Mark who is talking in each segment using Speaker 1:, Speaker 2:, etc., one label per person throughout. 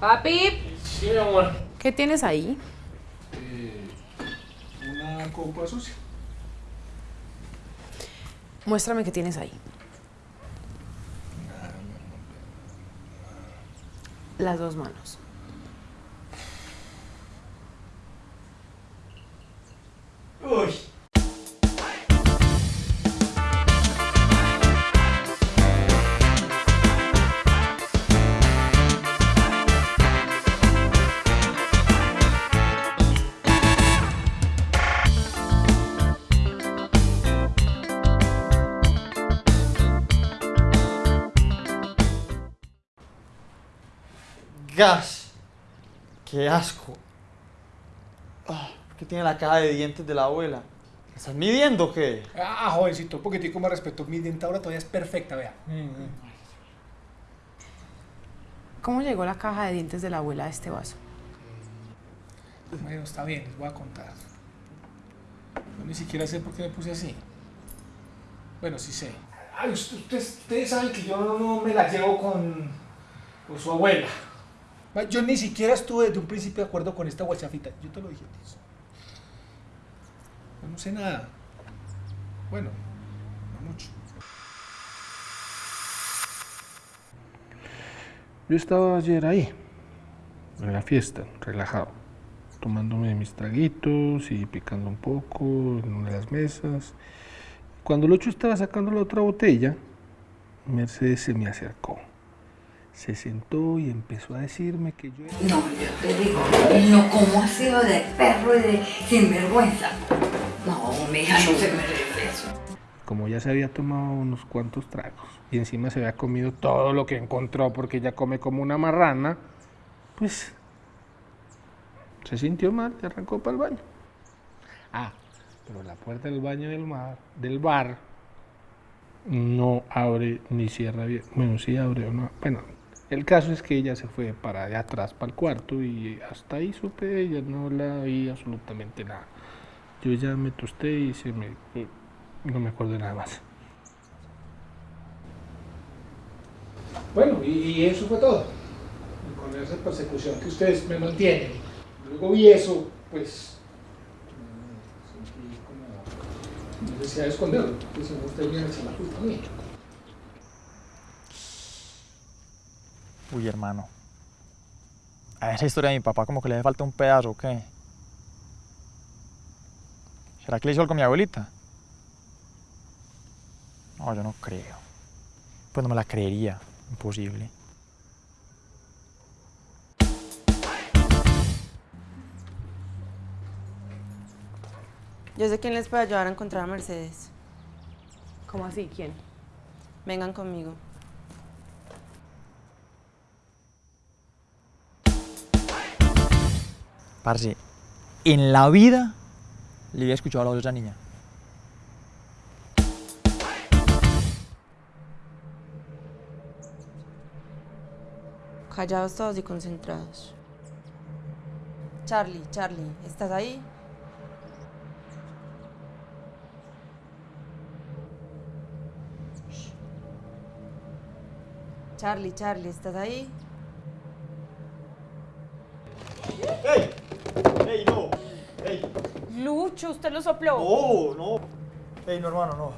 Speaker 1: Papi,
Speaker 2: Sí, mi amor.
Speaker 1: ¿qué tienes ahí?
Speaker 2: una copa sucia.
Speaker 1: Muéstrame qué tienes ahí. Las dos manos.
Speaker 2: Uy.
Speaker 3: Gas. Qué asco. Ah, ¿por ¿Qué tiene la caja de dientes de la abuela? ¿La ¿Estás midiendo o qué?
Speaker 2: Ah, jovencito, un poquitico más respeto. Mi dentadura todavía es perfecta, vea.
Speaker 1: ¿Cómo llegó la caja de dientes de la abuela a este vaso?
Speaker 2: Bueno, está bien, les voy a contar. Yo ni siquiera sé por qué me puse así. Bueno, sí sé. Ay, ustedes, ustedes saben que yo no me la llevo con, con su abuela. Yo ni siquiera estuve desde un principio de acuerdo con esta guachafita. Yo te lo dije a ti. No sé nada. Bueno, no mucho. Yo estaba ayer ahí, en la fiesta, relajado, tomándome mis traguitos y picando un poco en una de las mesas. Cuando Locho estaba sacando la otra botella, Mercedes se me acercó. Se sentó y empezó a decirme que yo.
Speaker 4: No, yo te digo, no, ¿cómo ha sido de perro y de sinvergüenza? No, mi hija no se merece eso.
Speaker 2: Como ya se había tomado unos cuantos tragos y encima se había comido todo lo que encontró porque ella come como una marrana, pues se sintió mal y arrancó para el baño. Ah, pero la puerta del baño del, mar, del bar no abre ni cierra bien. Bueno, sí abre o no. Bueno, el caso es que ella se fue para allá atrás, para el cuarto y hasta ahí supe ella, no la vi absolutamente nada. Yo ya me tosté y se me... no me acuerdo nada más. Bueno, y, eso fue todo. Con esa persecución que ustedes me mantienen. Luego vi eso, pues mm, sentí como necesidad de esconderlo, porque si no ustedes echar la culpa a mí.
Speaker 3: Uy, hermano. A esa historia de mi papá como que le hace falta un pedazo, ¿o qué? ¿Será que le hizo algo a mi abuelita? No, yo no creo. Pues no me la creería. Imposible.
Speaker 5: Yo sé quién les puede ayudar a encontrar a Mercedes.
Speaker 1: ¿Cómo así? ¿Quién?
Speaker 5: Vengan conmigo.
Speaker 3: Parce, en la vida le había escuchado la voz de esa niña.
Speaker 5: Callados todos y concentrados. Charlie, Charlie, ¿estás ahí? Charlie, Charlie, ¿estás ahí?
Speaker 3: ¡Ey! ¡Ey, no! ¡Ey!
Speaker 5: Lucho, usted lo sopló.
Speaker 3: ¡No, no! ¡Ey, no, hermano, no!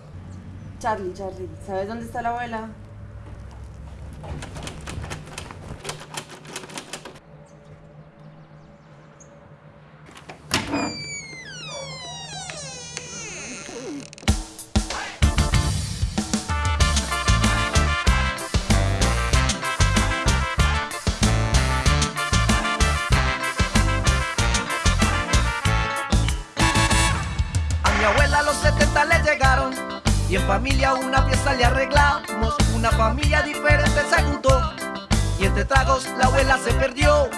Speaker 5: Charlie, Charlie, ¿sabes dónde está la abuela?
Speaker 6: Mi abuela a los 70 le llegaron y en familia una fiesta le arreglamos. Una familia diferente se juntó y entre tragos la abuela se perdió.